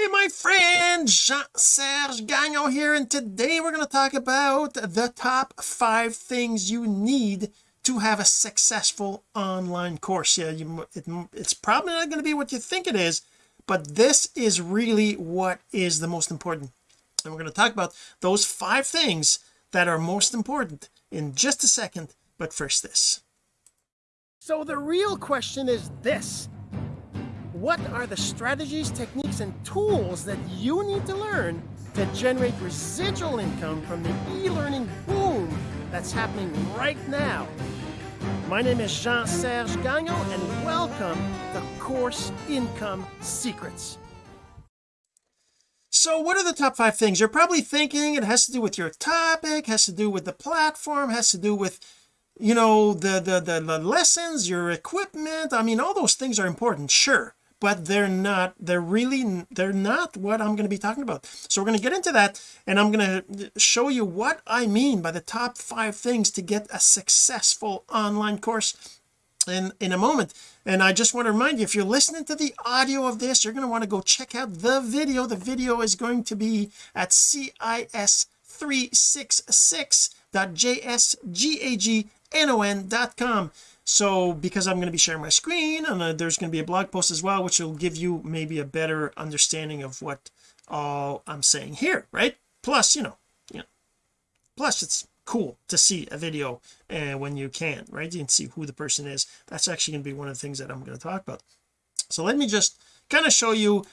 Hey my friend Jean-Serge Gagnon here and today we're going to talk about the top five things you need to have a successful online course. Yeah you, it, it's probably not going to be what you think it is but this is really what is the most important. And we're going to talk about those five things that are most important in just a second but first this. So the real question is this what are the strategies, techniques, and tools that you need to learn to generate residual income from the e-learning boom that's happening right now. My name is Jean-Serge Gagnon, and welcome to Course Income Secrets. So what are the top five things? You're probably thinking it has to do with your topic, has to do with the platform, has to do with you know the the the, the lessons your equipment I mean all those things are important sure but they're not they're really they're not what I'm going to be talking about. So we're going to get into that and I'm going to show you what I mean by the top five things to get a successful online course in in a moment. And I just want to remind you if you're listening to the audio of this you're going to want to go check out the video. The video is going to be at cis366.jsgagnon.com so because I'm going to be sharing my screen and uh, there's going to be a blog post as well which will give you maybe a better understanding of what all I'm saying here right? Plus you know you know plus it's cool to see a video uh, when you can right? You can see who the person is. That's actually going to be one of the things that I'm going to talk about. So let me just kind of show you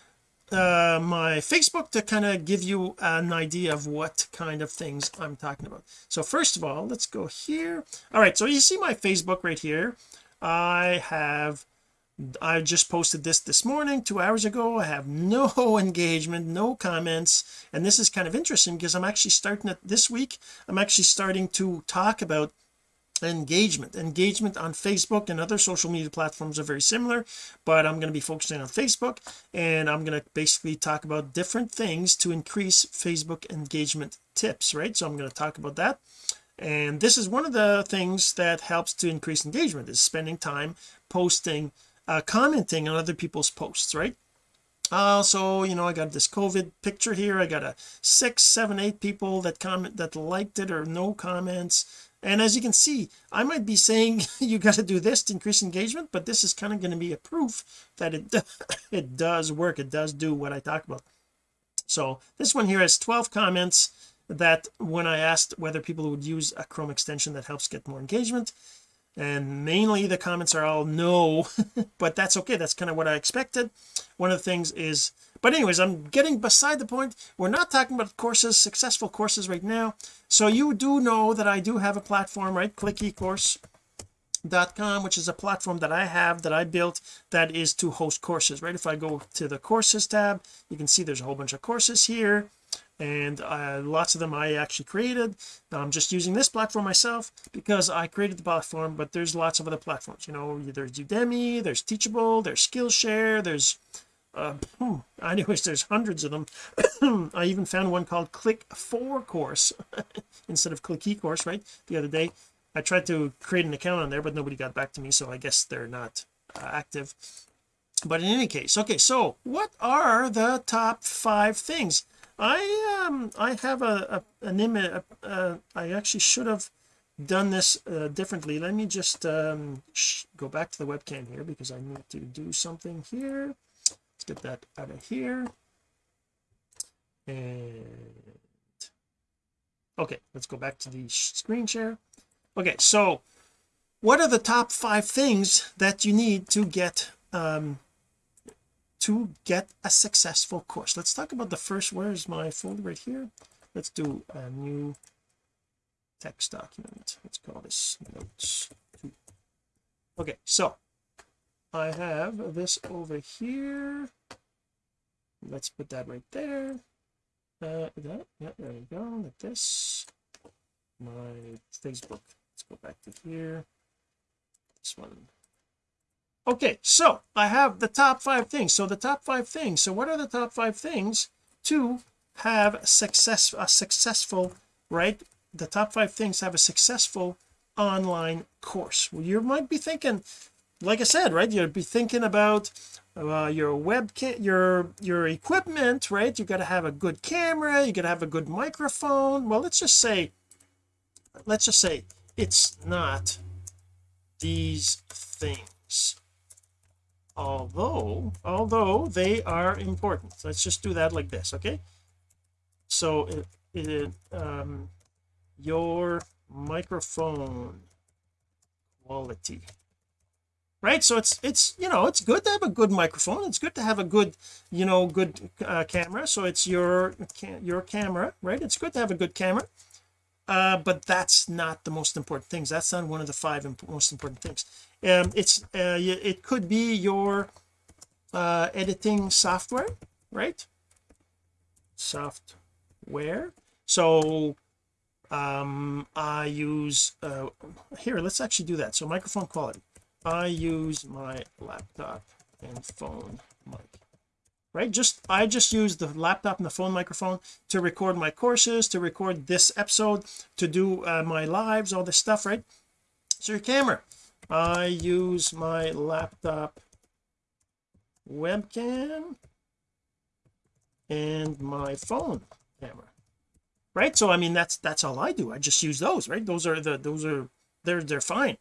uh my Facebook to kind of give you an idea of what kind of things I'm talking about. So first of all let's go here. All right so you see my Facebook right here. I have I just posted this this morning two hours ago. I have no engagement no comments. And this is kind of interesting because I'm actually starting it this week. I'm actually starting to talk about engagement. Engagement on Facebook and other social media platforms are very similar but I'm going to be focusing on Facebook and I'm going to basically talk about different things to increase Facebook engagement tips right? So I'm going to talk about that. And this is one of the things that helps to increase engagement is spending time posting uh, commenting on other people's posts right? Also you know I got this COVID picture here. I got a six seven eight people that comment that liked it or no comments and as you can see I might be saying you got to do this to increase engagement but this is kind of going to be a proof that it it does work it does do what I talk about. So this one here has 12 comments that when I asked whether people would use a Chrome extension that helps get more engagement and mainly the comments are all no but that's okay. That's kind of what I expected. One of the things is but anyways I'm getting beside the point. We're not talking about courses successful courses right now. So you do know that I do have a platform right? Click ecourse com which is a platform that I have that I built that is to host courses right? If I go to the courses tab you can see there's a whole bunch of courses here and uh, lots of them I actually created. I'm just using this platform myself because I created the platform but there's lots of other platforms you know there's Udemy there's Teachable there's Skillshare there's uh, anyways there's hundreds of them. I even found one called click for course instead of click ecourse right? The other day I tried to create an account on there but nobody got back to me so I guess they're not uh, active. But in any case okay so what are the top five things I um I have a, a an image uh, I actually should have done this uh, differently. Let me just um go back to the webcam here because I need to do something here. Let's get that out of here. And okay let's go back to the screen share. Okay so what are the top five things that you need to get um to get a successful course. Let's talk about the first where's my folder right here? Let's do a new text document. Let's call this notes. Okay so I have this over here. Let's put that right there. Uh that yeah there we go. Like this. My Facebook. Let's go back to here. This one okay so I have the top five things. So the top five things. So what are the top five things to have success a successful right? The top five things have a successful online course. Well you might be thinking like I said right you'd be thinking about uh, your webcam your your equipment right? You got to have a good camera you got to have a good microphone. Well let's just say let's just say it's not these things although although they are important. Let's just do that like this okay? So it, it um your microphone quality. Right? So it's it's you know it's good to have a good microphone. It's good to have a good you know good uh, camera. So it's your your camera right? It's good to have a good camera uh, but that's not the most important things. That's not one of the five imp most important things. Um it's uh, it could be your uh editing software right? Software. So um I use uh here let's actually do that. So microphone quality. I use my laptop and phone mic right? Just I just use the laptop and the phone microphone to record my courses to record this episode to do uh, my lives all this stuff right? So your camera. I use my laptop webcam and my phone camera right? So I mean that's that's all I do. I just use those right? Those are the those are they're they're fine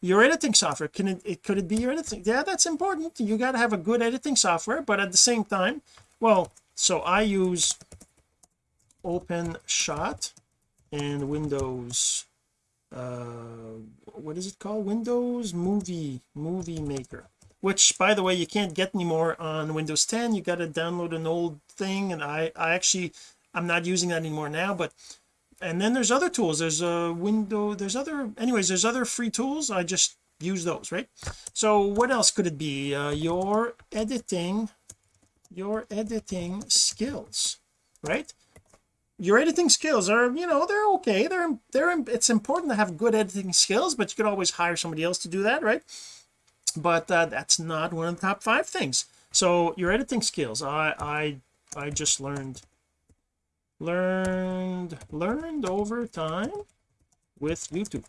your editing software. Can it, it could it be your editing? Yeah that's important. You got to have a good editing software but at the same time well so I use OpenShot and Windows uh what is it called? Windows movie movie maker which by the way you can't get anymore on Windows 10 you got to download an old thing and I I actually I'm not using that anymore now but and then there's other tools. There's a window there's other anyways there's other free tools. I just use those right? So what else could it be? Uh, your editing your editing skills right? Your editing skills are you know they're okay. They're they're it's important to have good editing skills but you could always hire somebody else to do that right? But uh, that's not one of the top five things. So your editing skills I I I just learned learned learned over time with YouTube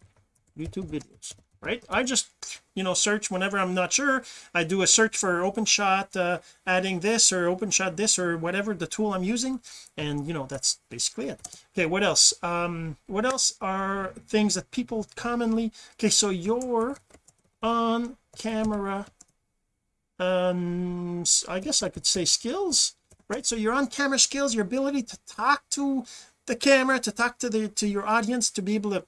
YouTube videos right? I just you know search whenever I'm not sure. I do a search for OpenShot uh, adding this or OpenShot this or whatever the tool I'm using and you know that's basically it. Okay what else? Um what else are things that people commonly okay so your on camera um I guess I could say skills right? So your on camera skills your ability to talk to the camera to talk to the to your audience to be able to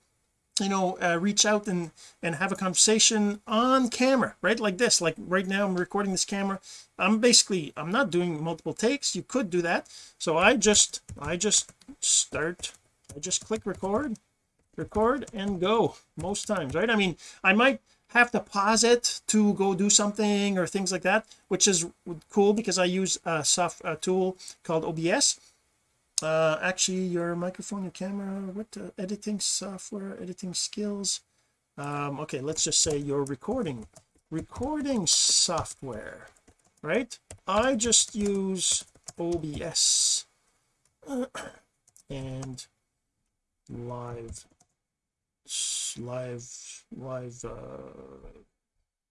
you know uh, reach out and and have a conversation on camera right? Like this like right now I'm recording this camera. I'm basically I'm not doing multiple takes. You could do that. So I just I just start I just click record record and go most times right? I mean I might have to pause it to go do something or things like that which is cool because I use a soft a tool called OBS uh actually your microphone your camera what uh, editing software editing skills? Um okay let's just say your recording recording software right? I just use OBS and live live live uh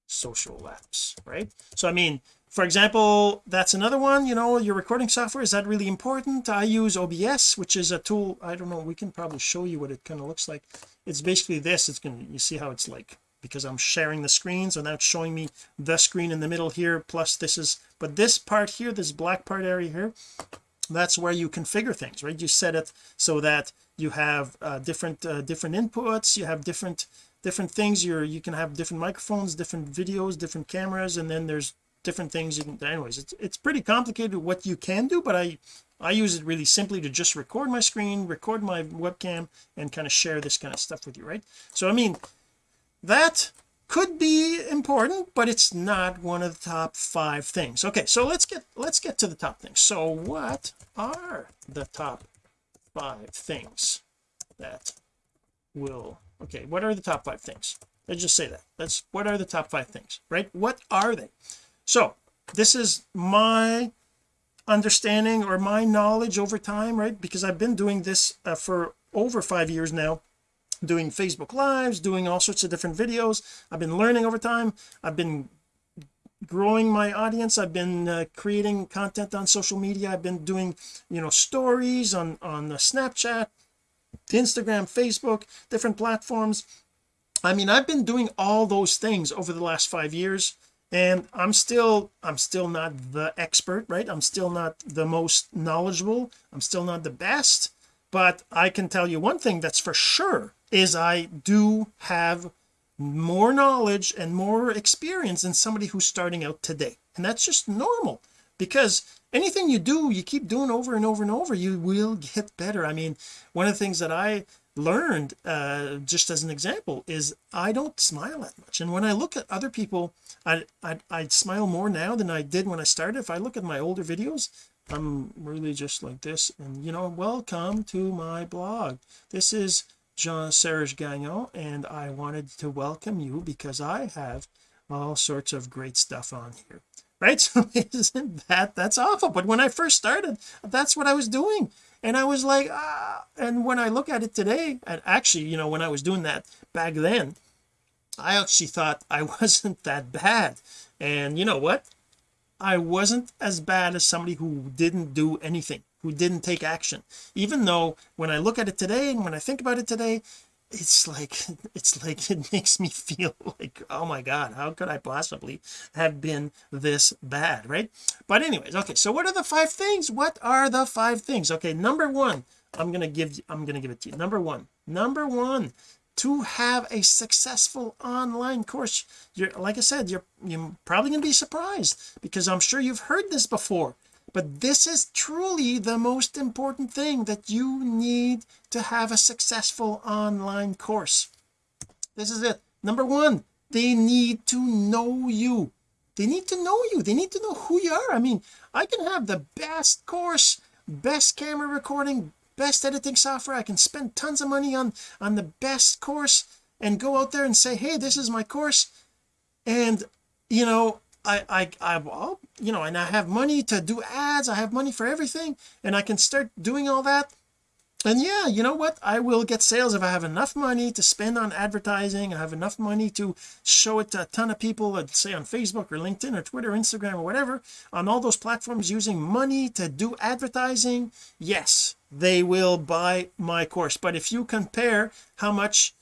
social apps right? So I mean for example that's another one you know your recording software is that really important? I use OBS which is a tool I don't know we can probably show you what it kind of looks like. It's basically this it's gonna you see how it's like because I'm sharing the screen so now it's showing me the screen in the middle here plus this is but this part here this black part area here that's where you configure things right? You set it so that you have uh, different uh, different inputs you have different different things. You're you can have different microphones different videos different cameras and then there's different things you can anyways it's it's pretty complicated what you can do but I I use it really simply to just record my screen record my webcam and kind of share this kind of stuff with you right? So I mean that could be important but it's not one of the top five things. Okay so let's get let's get to the top things. So what are the top five things that will okay what are the top five things? Let's just say that. Let's what are the top five things right? What are they? So this is my understanding or my knowledge over time right? Because I've been doing this uh, for over five years now doing Facebook lives doing all sorts of different videos. I've been learning over time. I've been growing my audience. I've been uh, creating content on social media. I've been doing you know stories on on the Snapchat Instagram Facebook different platforms. I mean I've been doing all those things over the last five years and I'm still I'm still not the expert right? I'm still not the most knowledgeable. I'm still not the best but I can tell you one thing that's for sure is I do have more knowledge and more experience than somebody who's starting out today. And that's just normal because anything you do you keep doing over and over and over you will get better. I mean one of the things that I learned uh just as an example is I don't smile that much. And when I look at other people I I, I smile more now than I did when I started. If I look at my older videos I'm really just like this. And you know welcome to my blog. This is Jean-Serge Gagnon and I wanted to welcome you because I have all sorts of great stuff on here. Right? So isn't that that's awful. But when I first started that's what I was doing. And I was like ah. And when I look at it today and actually you know when I was doing that back then I actually thought I wasn't that bad. And you know what? I wasn't as bad as somebody who didn't do anything who didn't take action. Even though when I look at it today and when I think about it today it's like it's like it makes me feel like oh my god how could I possibly have been this bad right? But anyways okay so what are the five things? What are the five things? Okay number one I'm gonna give I'm gonna give it to you. Number one number one to have a successful online course. You're like I said you're you're probably gonna be surprised because I'm sure you've heard this before but this is truly the most important thing that you need to have a successful online course. This is it. Number one they need to know you. They need to know you. They need to know who you are. I mean I can have the best course best camera recording best editing software. I can spend tons of money on on the best course and go out there and say hey this is my course. And you know I I I well, you know and I have money to do ads I have money for everything and I can start doing all that. And yeah you know what? I will get sales if I have enough money to spend on advertising I have enough money to show it to a ton of people let's say on Facebook or LinkedIn or Twitter Instagram or whatever on all those platforms using money to do advertising yes they will buy my course. But if you compare how much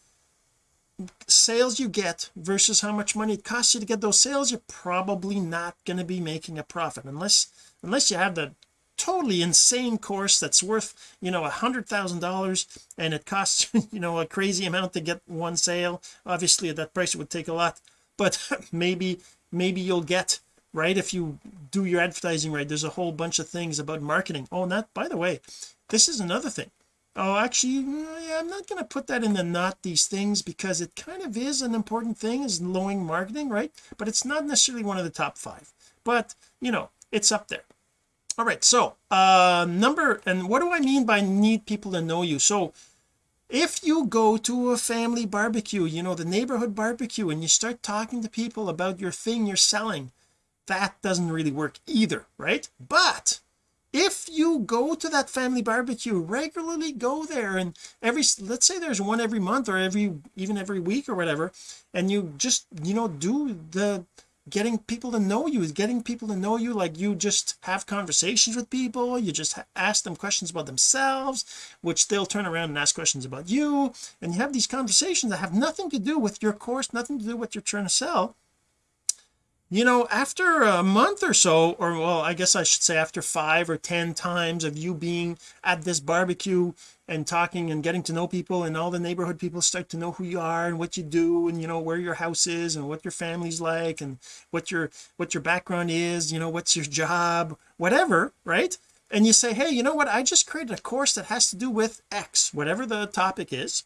sales you get versus how much money it costs you to get those sales you're probably not going to be making a profit unless unless you have the totally insane course that's worth you know a hundred thousand dollars and it costs you know a crazy amount to get one sale. Obviously at that price it would take a lot but maybe maybe you'll get right if you do your advertising right. There's a whole bunch of things about marketing. Oh and that by the way this is another thing oh actually I'm not going to put that in the not these things because it kind of is an important thing is knowing marketing right? But it's not necessarily one of the top five. But you know it's up there. All right so uh number and what do I mean by need people to know you? So if you go to a family barbecue you know the neighborhood barbecue and you start talking to people about your thing you're selling that doesn't really work either right? But if you go to that family barbecue regularly go there and every let's say there's one every month or every even every week or whatever and you just you know do the getting people to know you is getting people to know you like you just have conversations with people you just ask them questions about themselves which they'll turn around and ask questions about you and you have these conversations that have nothing to do with your course nothing to do with what you're trying to sell you know after a month or so or well I guess I should say after five or ten times of you being at this barbecue and talking and getting to know people and all the neighborhood people start to know who you are and what you do and you know where your house is and what your family's like and what your what your background is you know what's your job whatever right? And you say hey you know what? I just created a course that has to do with X whatever the topic is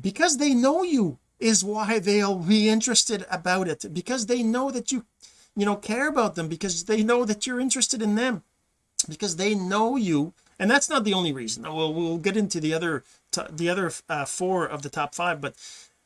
because they know you is why they'll be interested about it because they know that you you know care about them because they know that you're interested in them because they know you. And that's not the only reason. We'll we'll get into the other the other uh, four of the top five but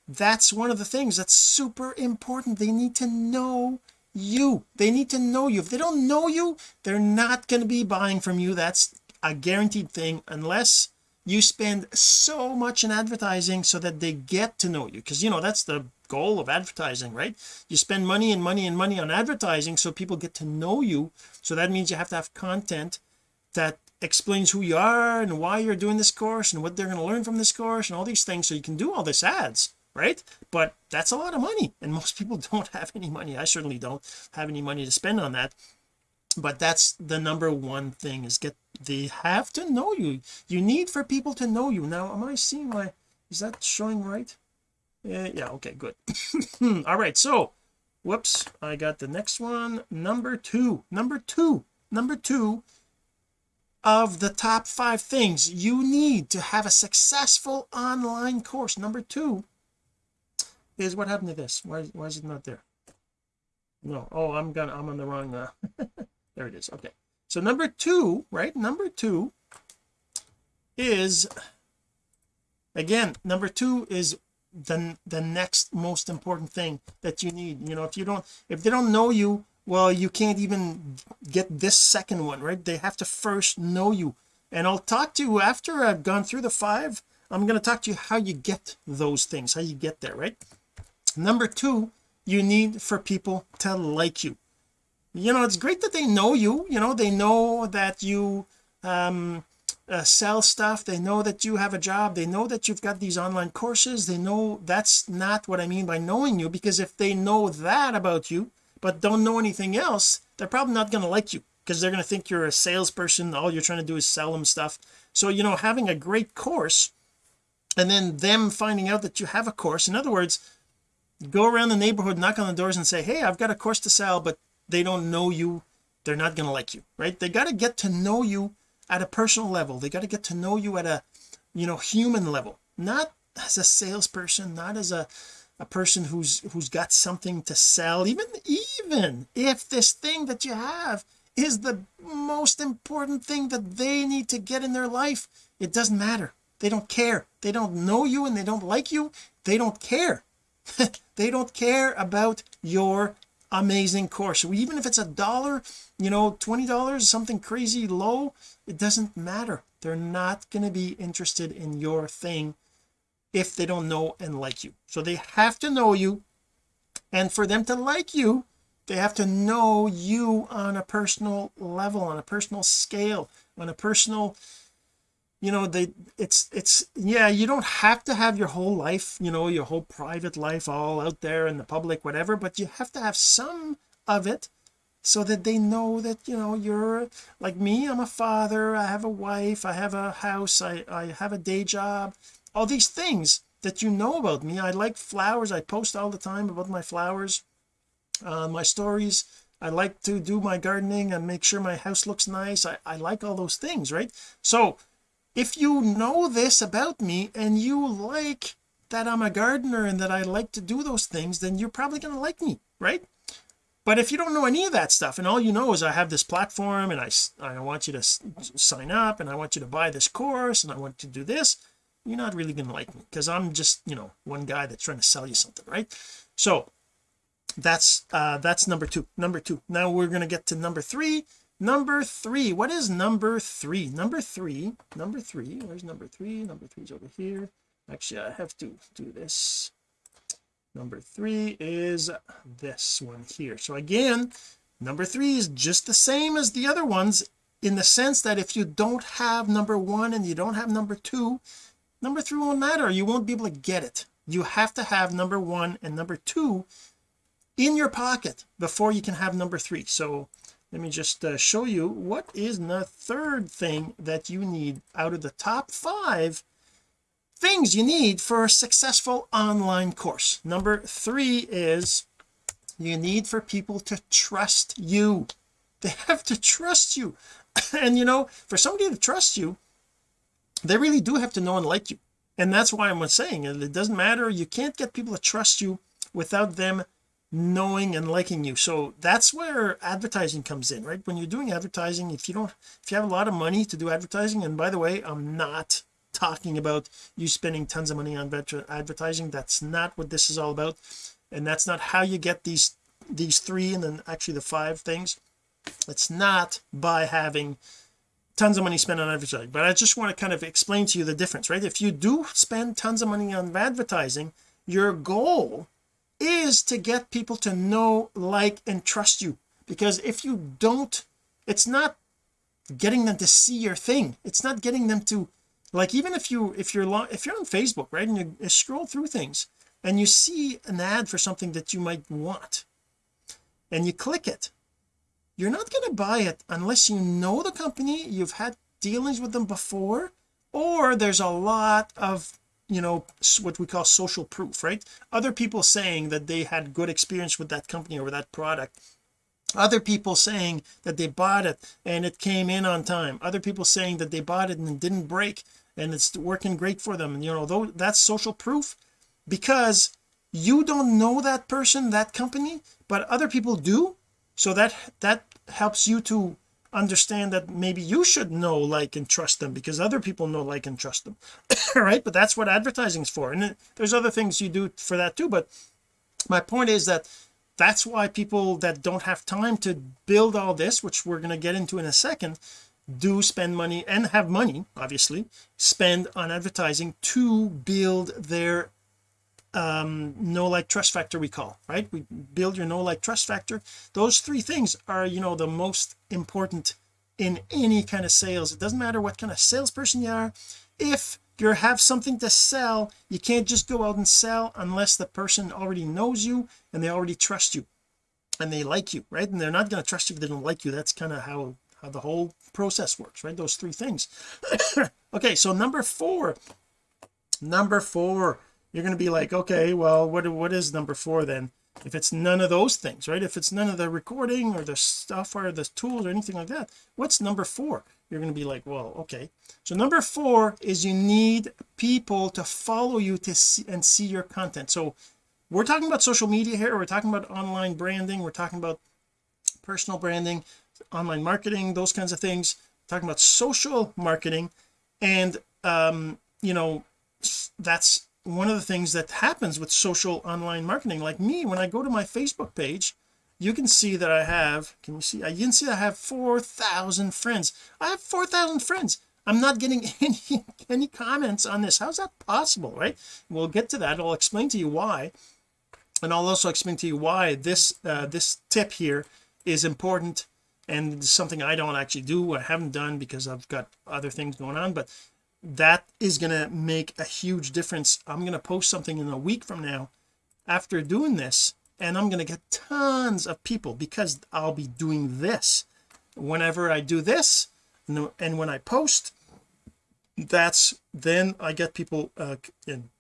that's one of the things that's super important. They need to know you. They need to know you. If they don't know you they're not going to be buying from you. That's a guaranteed thing unless you spend so much in advertising so that they get to know you. Because you know that's the goal of advertising right? You spend money and money and money on advertising so people get to know you. So that means you have to have content that explains who you are and why you're doing this course and what they're going to learn from this course and all these things. So you can do all this ads right? But that's a lot of money and most people don't have any money. I certainly don't have any money to spend on that but that's the number one thing is get they have to know you. You need for people to know you. Now am I seeing my is that showing right? Yeah yeah okay good. All right so whoops I got the next one. Number two number two number two of the top five things you need to have a successful online course. Number two is what happened to this? Why, why is it not there? No oh I'm gonna I'm on the wrong uh, there it is. Okay. So number two right? Number two is again number two is the the next most important thing that you need. You know if you don't if they don't know you well you can't even get this second one right? They have to first know you. And I'll talk to you after I've gone through the five I'm going to talk to you how you get those things how you get there right? Number two you need for people to like you you know it's great that they know you you know they know that you um uh, sell stuff they know that you have a job they know that you've got these online courses they know that's not what I mean by knowing you because if they know that about you but don't know anything else they're probably not going to like you because they're going to think you're a salesperson all you're trying to do is sell them stuff. So you know having a great course and then them finding out that you have a course in other words go around the neighborhood knock on the doors and say hey I've got a course to sell but they don't know you they're not going to like you right? They got to get to know you at a personal level. They got to get to know you at a you know human level. Not as a salesperson not as a a person who's who's got something to sell. Even even if this thing that you have is the most important thing that they need to get in their life it doesn't matter. They don't care. They don't know you and they don't like you. They don't care. They don't care about your amazing course. So even if it's a dollar you know twenty dollars something crazy low it doesn't matter. They're not going to be interested in your thing if they don't know and like you. So they have to know you. And for them to like you they have to know you on a personal level on a personal scale on a personal you know they it's it's yeah you don't have to have your whole life you know your whole private life all out there in the public whatever but you have to have some of it so that they know that you know you're like me I'm a father I have a wife I have a house I, I have a day job all these things that you know about me. I like flowers I post all the time about my flowers uh, my stories. I like to do my gardening and make sure my house looks nice. I, I like all those things right? So if you know this about me and you like that I'm a gardener and that I like to do those things then you're probably going to like me right? But if you don't know any of that stuff and all you know is I have this platform and I, I want you to sign up and I want you to buy this course and I want you to do this you're not really going to like me because I'm just you know one guy that's trying to sell you something right? So that's uh that's number two. Number two. Now we're going to get to number three number three. What is number three? Number three. Number three. Where's number three? Number three is over here. Actually I have to do this. Number three is this one here. So again number three is just the same as the other ones in the sense that if you don't have number one and you don't have number two number three won't matter. You won't be able to get it. You have to have number one and number two in your pocket before you can have number three. So let me just uh, show you what is the third thing that you need out of the top five things you need for a successful online course. Number three is you need for people to trust you. They have to trust you. And you know for somebody to trust you they really do have to know and like you. And that's why I'm saying it doesn't matter. You can't get people to trust you without them knowing and liking you. So that's where advertising comes in right? When you're doing advertising if you don't if you have a lot of money to do advertising and by the way I'm not talking about you spending tons of money on advertising. That's not what this is all about. And that's not how you get these these three and then actually the five things. It's not by having tons of money spent on advertising. But I just want to kind of explain to you the difference right? If you do spend tons of money on advertising your goal is to get people to know like and trust you. Because if you don't it's not getting them to see your thing. It's not getting them to like even if you if you're long if you're on Facebook right and you, you scroll through things and you see an ad for something that you might want and you click it you're not going to buy it unless you know the company you've had dealings with them before or there's a lot of you know what we call social proof right? Other people saying that they had good experience with that company or that product. Other people saying that they bought it and it came in on time. Other people saying that they bought it and it didn't break and it's working great for them. And you know though that's social proof because you don't know that person that company but other people do. So that that helps you to understand that maybe you should know like and trust them because other people know like and trust them. Right? But that's what advertising is for. And there's other things you do for that too. But my point is that that's why people that don't have time to build all this which we're going to get into in a second do spend money and have money obviously spend on advertising to build their um know like trust factor we call right? We build your know like trust factor. Those three things are you know the most important in any kind of sales. It doesn't matter what kind of salesperson you are. If you have something to sell you can't just go out and sell unless the person already knows you and they already trust you and they like you right? And they're not going to trust you if they don't like you. That's kind of how how the whole process works right? Those three things. Okay so number four. Number four you're going to be like okay well what what is number four then? If it's none of those things right? If it's none of the recording or the stuff or the tools or anything like that what's number four? You're going to be like well okay. So number four is you need people to follow you to see and see your content. So we're talking about social media here. We're talking about online branding. We're talking about personal branding online marketing those kinds of things. We're talking about social marketing. And um you know that's one of the things that happens with social online marketing like me when I go to my Facebook page you can see that I have can you see? I can see I have 4,000 friends. I have 4,000 friends. I'm not getting any any comments on this. How's that possible right? We'll get to that. I'll explain to you why. And I'll also explain to you why this uh, this tip here is important and something I don't actually do I haven't done because I've got other things going on. But that is going to make a huge difference. I'm going to post something in a week from now after doing this and I'm going to get tons of people because I'll be doing this. Whenever I do this and when I post that's then I get people uh in,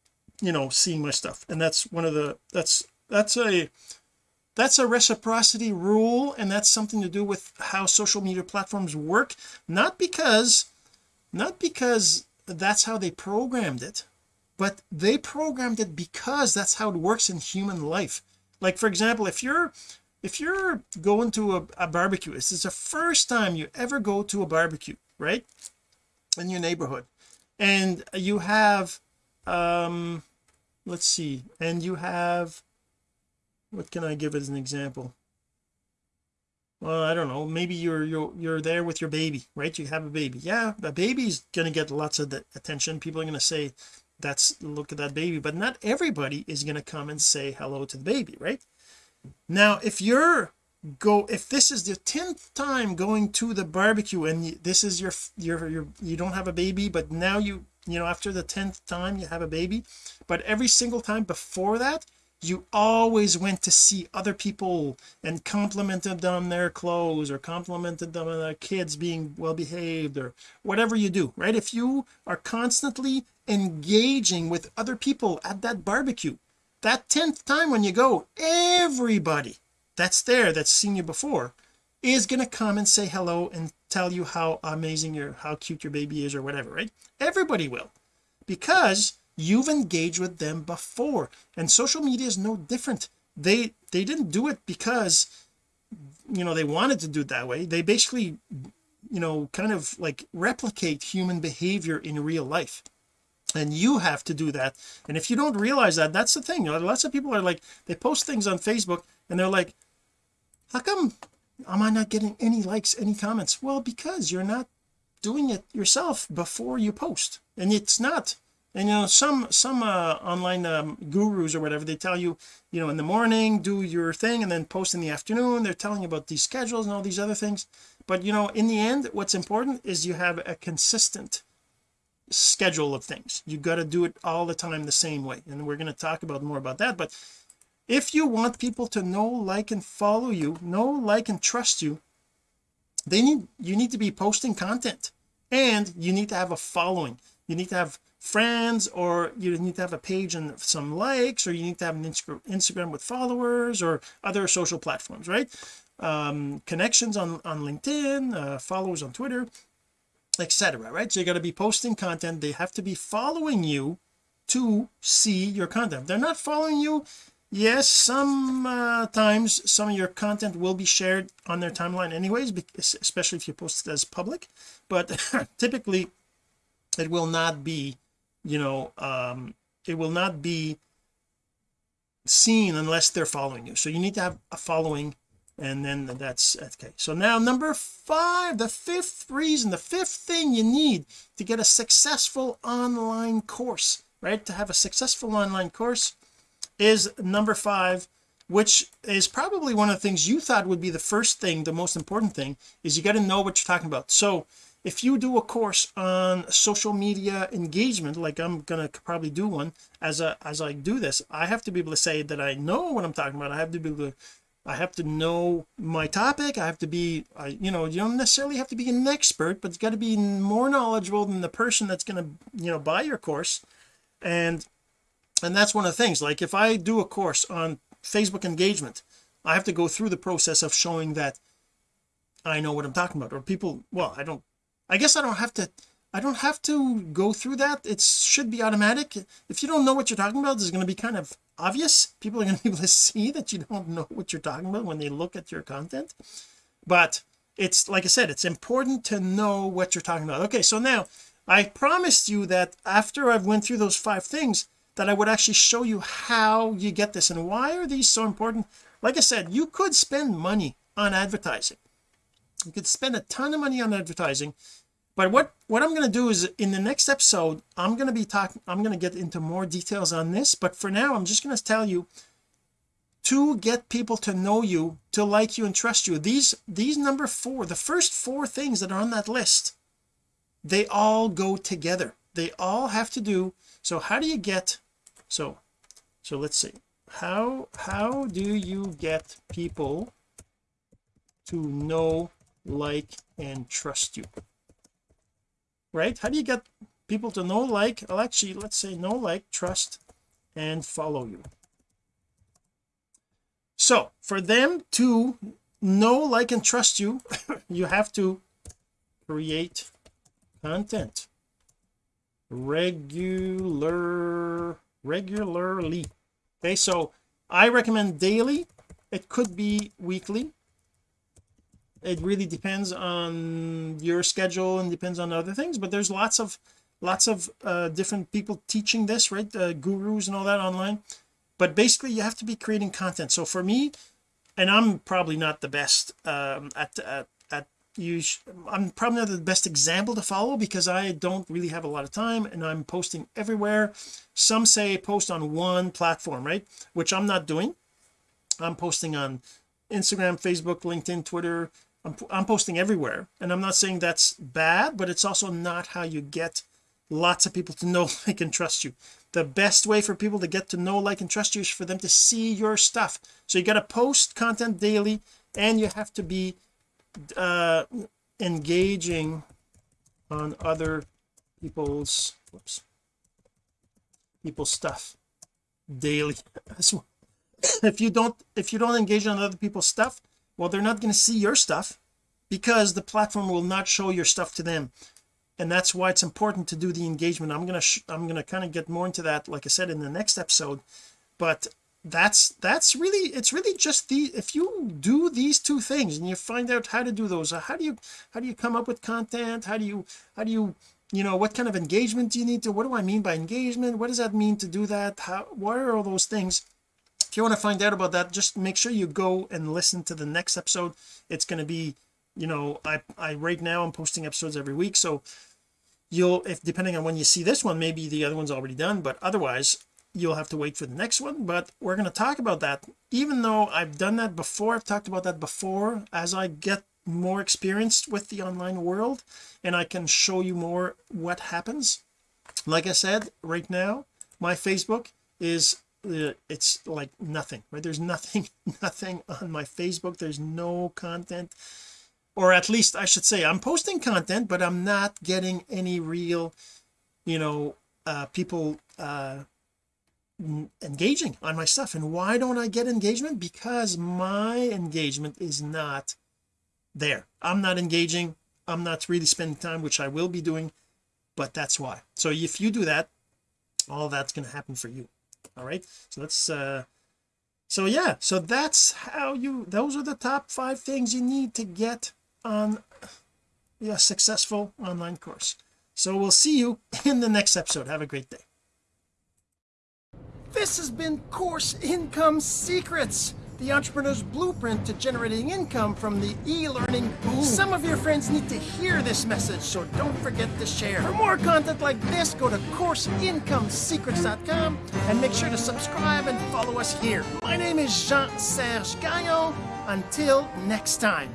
you know seeing my stuff. And that's one of the that's that's a that's a reciprocity rule and that's something to do with how social media platforms work. Not because not because that's how they programmed it but they programmed it because that's how it works in human life. Like for example if you're if you're going to a, a barbecue this is the first time you ever go to a barbecue right in your neighborhood and you have um let's see and you have what can I give as an example well I don't know. Maybe you're you're you're there with your baby right? You have a baby. Yeah the baby's gonna get lots of attention. People are gonna say that's look at that baby. But not everybody is going to come and say hello to the baby right? Now if you're go if this is the 10th time going to the barbecue and this is your your your you don't have a baby but now you you know after the 10th time you have a baby but every single time before that you always went to see other people and complimented them on their clothes or complimented them on their kids being well behaved or whatever you do right? If you are constantly engaging with other people at that barbecue that 10th time when you go everybody that's there that's seen you before is going to come and say hello and tell you how amazing your how cute your baby is or whatever right? Everybody will. Because you've engaged with them before. And social media is no different. They they didn't do it because you know they wanted to do it that way. They basically you know kind of like replicate human behavior in real life. And you have to do that. And if you don't realize that that's the thing. Lots of people are like they post things on Facebook and they're like how come am I not getting any likes any comments? Well because you're not doing it yourself before you post. And it's not and you know some some uh, online um, gurus or whatever they tell you you know in the morning do your thing and then post in the afternoon. They're telling you about these schedules and all these other things. But you know in the end what's important is you have a consistent schedule of things. You got to do it all the time the same way. And we're going to talk about more about that. But if you want people to know like and follow you know like and trust you they need you need to be posting content. And you need to have a following. You need to have friends or you need to have a page and some likes or you need to have an Instagram with followers or other social platforms right? Um, connections on on LinkedIn uh, followers on Twitter etc right? So you got to be posting content. They have to be following you to see your content. If they're not following you yes some uh, times some of your content will be shared on their timeline anyways because, especially if you post it as public but typically it will not be you know um it will not be seen unless they're following you. So you need to have a following and then that's okay so now number five the fifth reason the fifth thing you need to get a successful online course right? To have a successful online course is number five which is probably one of the things you thought would be the first thing the most important thing is you got to know what you're talking about. So if you do a course on social media engagement like I'm gonna probably do one as a as I do this I have to be able to say that I know what I'm talking about. I have to be able to I have to know my topic. I have to be I you know you don't necessarily have to be an expert but it's got to be more knowledgeable than the person that's going to you know buy your course. And and that's one of the things like if I do a course on Facebook engagement I have to go through the process of showing that I know what I'm talking about or people well I don't I guess I don't have to I don't have to go through that. It should be automatic. If you don't know what you're talking about it's going to be kind of obvious. People are going to be able to see that you don't know what you're talking about when they look at your content. But it's like I said it's important to know what you're talking about. Okay so now I promised you that after I've went through those five things that I would actually show you how you get this. And why are these so important? Like I said you could spend money on advertising you could spend a ton of money on advertising but what what I'm going to do is in the next episode I'm going to be talking I'm going to get into more details on this but for now I'm just going to tell you to get people to know you to like you and trust you. These these number four the first four things that are on that list they all go together. They all have to do so how do you get so so let's see. How how do you get people to know like and trust you. Right? How do you get people to know like? Well actually let's say know like trust and follow you. So for them to know like and trust you you have to create content. Regular regularly. Okay so I recommend daily. It could be weekly it really depends on your schedule and depends on other things but there's lots of lots of uh, different people teaching this right? Uh, gurus and all that online. But basically you have to be creating content. So for me and I'm probably not the best um, at, at at you I'm probably not the best example to follow because I don't really have a lot of time and I'm posting everywhere. Some say post on one platform right? Which I'm not doing. I'm posting on Instagram Facebook LinkedIn Twitter I'm, I'm posting everywhere. And I'm not saying that's bad but it's also not how you get lots of people to know like and trust you. The best way for people to get to know like and trust you is for them to see your stuff. So you got to post content daily and you have to be uh engaging on other people's whoops people's stuff daily if you don't if you don't engage on other people's stuff well they're not going to see your stuff because the platform will not show your stuff to them. And that's why it's important to do the engagement. I'm going to I'm to kind of get more into that like I said in the next episode. But that's that's really it's really just the if you do these two things and you find out how to do those how do you how do you come up with content? How do you how do you you know what kind of engagement do you need to what do I mean by engagement? What does that mean to do that? How what are all those things if you want to find out about that just make sure you go and listen to the next episode. It's going to be you know I I right now I'm posting episodes every week so you'll if depending on when you see this one maybe the other one's already done but otherwise you'll have to wait for the next one. But we're going to talk about that. Even though I've done that before I've talked about that before as I get more experienced with the online world and I can show you more what happens like I said right now my Facebook is it's like nothing right? There's nothing nothing on my Facebook. There's no content. Or at least I should say I'm posting content but I'm not getting any real you know uh people uh engaging on my stuff. And why don't I get engagement? Because my engagement is not there. I'm not engaging. I'm not really spending time which I will be doing but that's why. So if you do that all that's going to happen for you all right. So let's uh so yeah so that's how you those are the top five things you need to get on a successful online course. So we'll see you in the next episode. Have a great day. This has been course income secrets the entrepreneur's blueprint to generating income from the e-learning boom. Some of your friends need to hear this message, so don't forget to share. For more content like this, go to CourseIncomeSecrets.com and make sure to subscribe and follow us here. My name is Jean-Serge Gagnon. Until next time.